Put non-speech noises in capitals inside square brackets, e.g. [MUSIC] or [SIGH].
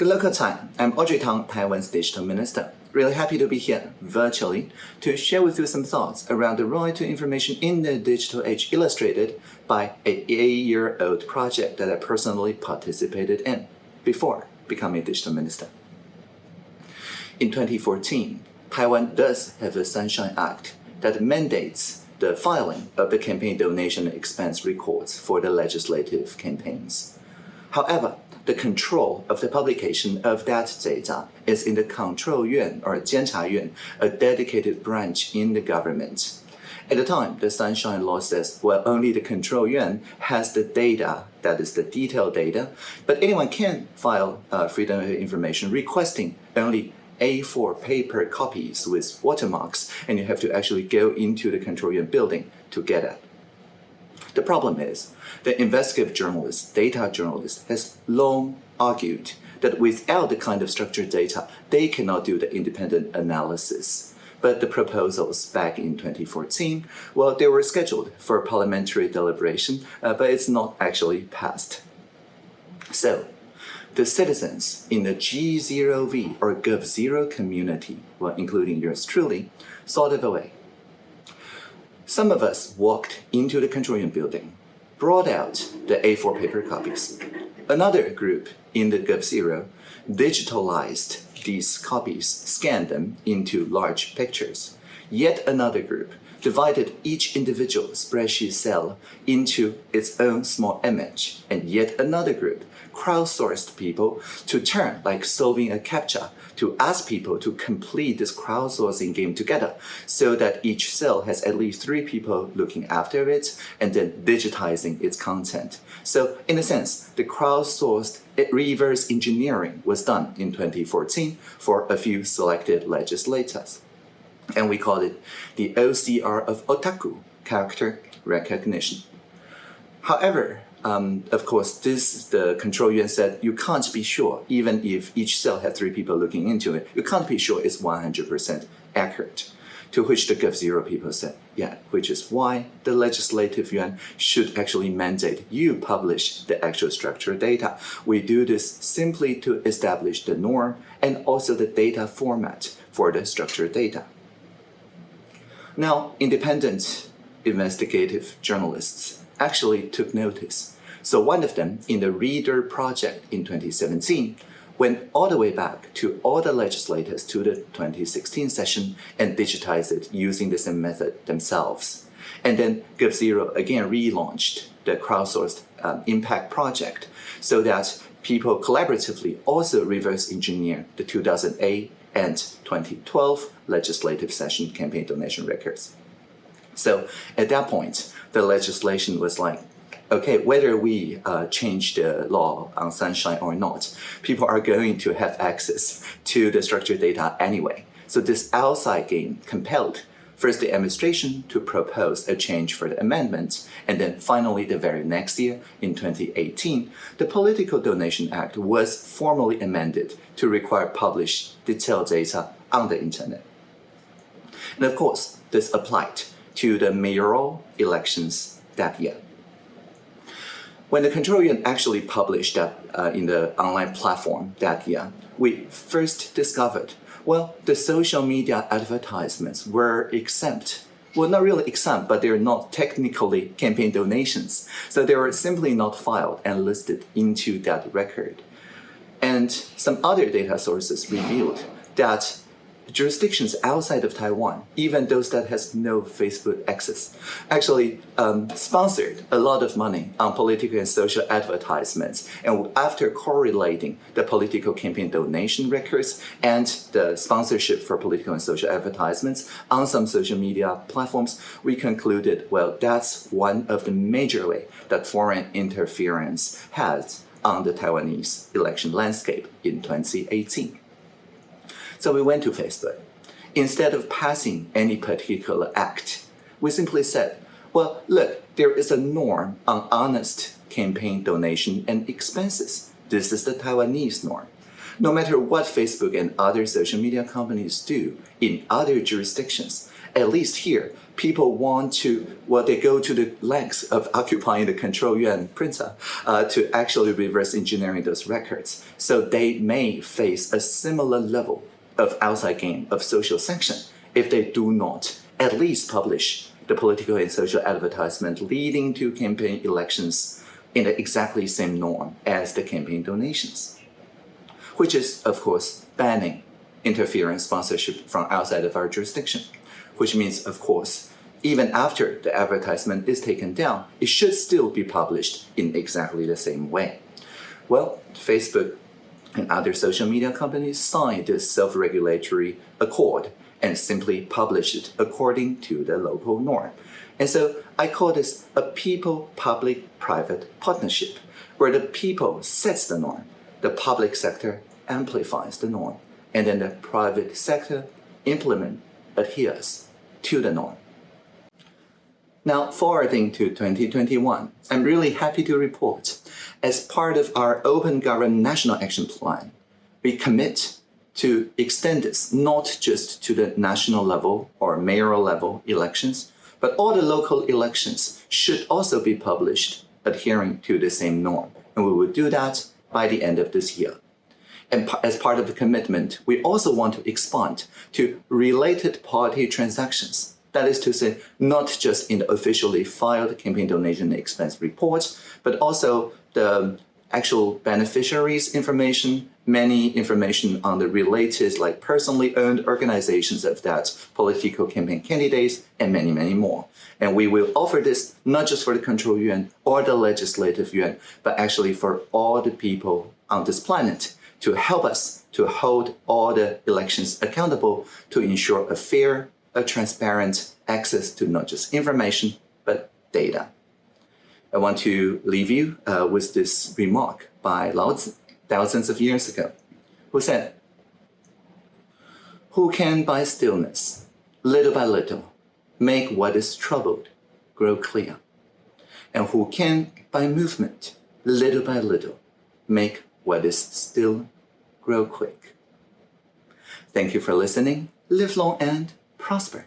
Good local time. I'm Audrey Tang, Taiwan's digital minister. Really happy to be here virtually to share with you some thoughts around the right to information in the digital age illustrated by a eight-year-old project that I personally participated in before becoming digital minister. In 2014, Taiwan does have a Sunshine Act that mandates the filing of the campaign donation expense records for the legislative campaigns. However, the control of the publication of that data is in the Control Yuan or Jiancha a dedicated branch in the government. At the time, the Sunshine Law says, well, only the Control Yuan has the data, that is the detailed data, but anyone can file uh, Freedom of Information requesting only A4 paper copies with watermarks, and you have to actually go into the Control Yuan building to get it. The problem is, the investigative journalist, data journalist, has long argued that without the kind of structured data, they cannot do the independent analysis. But the proposals back in 2014, well, they were scheduled for parliamentary deliberation, uh, but it's not actually passed. So, the citizens in the G0V or Gov0 community, well, including yours truly, thought of a way some of us walked into the Control Yuan building, brought out the A4 paper copies. Another group in the Gov0 digitalized these copies, scanned them into large pictures. Yet another group divided each individual spreadsheet cell into its own small image, and yet another group crowdsourced people to turn like solving a CAPTCHA to ask people to complete this crowdsourcing game together so that each cell has at least three people looking after it and then digitizing its content. So in a sense, the crowdsourced reverse engineering was done in 2014 for a few selected legislators and we call it the OCR of otaku, character recognition. However, um, of course, this the control yuan said you can't be sure, even if each cell had three people looking into it, you can't be sure it's 100% accurate. To which the Gov0 people said, yeah, which is why the legislative yuan should actually mandate you publish the actual structured data. We do this simply to establish the norm and also the data format for the structured data. Now, independent investigative journalists actually took notice. So one of them, in the READr project in 2017, went all the way back to all the legislators to the 2016 session and digitized it using the same method themselves. And then Gov0 again relaunched the crowdsourced um, impact project so that people collaboratively also reverse engineer the 2008 and 2012 legislative session campaign donation records. So at that point, the legislation was like, okay, whether we uh, change the law on Sunshine or not, people are going to have access to the structured data anyway. So this outside game compelled First, the administration to propose a change for the amendment, and then finally the very next year, in 2018, the Political Donation Act was formally amended to require publish detailed data on the internet. And of course, this applied to the mayoral elections that year. When the control yuan actually published that uh, in the online platform that year, we first discovered well, the social media advertisements were exempt. Well, not really exempt, but they're not technically campaign donations. So they were simply not filed and listed into that record. And some other data sources revealed that jurisdictions outside of Taiwan, even those that has no Facebook access, actually um, sponsored a lot of money on political and social advertisements. And after correlating the political campaign donation records and the sponsorship for political and social advertisements on some social media platforms, we concluded, well, that's one of the major way that foreign interference has on the Taiwanese election landscape in 2018. So we went to Facebook. Instead of passing any particular act, we simply said, well, look, there is a norm on honest campaign donation and expenses. This is the Taiwanese norm. No matter what Facebook and other social media companies do in other jurisdictions, At least here, people want to, well, they go to the lengths of [LAUGHS] occupying the control yuan printer uh, to actually reverse engineering those records. So they may face a similar level of outside game of social sanction if they do not at least publish the political and social advertisement leading to campaign elections in the exactly same norm as the campaign donations, which is, of course, banning interference sponsorship from outside of our jurisdiction, which means, of course, even after the advertisement is taken down, it should still be published in exactly the same way. Well, Facebook and other social media companies signed this self-regulatory accord and simply publish it according to the local norm. And so I call this a people-public-private partnership, where the people sets the norm, the public sector amplifies the norm, and then the private sector implement, adheres to the norm. Now, forwarding to 2021, I'm really happy to report, as part of our Open Government National Action Plan, we commit to extend this not just to the national level or mayoral level elections, but all the local elections should also be published adhering to the same norm. And we will do that by the end of this year. And as part of the commitment, we also want to expand to related party transactions. That is to say, not just in the officially filed campaign donation expense reports, but also the actual beneficiaries information, many information on the related like personally owned organizations of that political campaign candidates, and many, many more. And we will offer this not just for the control yuan or the legislative yuan, but actually for all the people on this planet to help us to hold all the elections accountable to ensure a fair, a transparent access to not just information, but data. I want to leave you uh, with this remark by Lao Tzu thousands of years ago, who said, Who can by stillness, little by little, make what is troubled grow clear? And who can by movement, little by little, make what is still grow quick? Thank you for listening. Live long and prosper.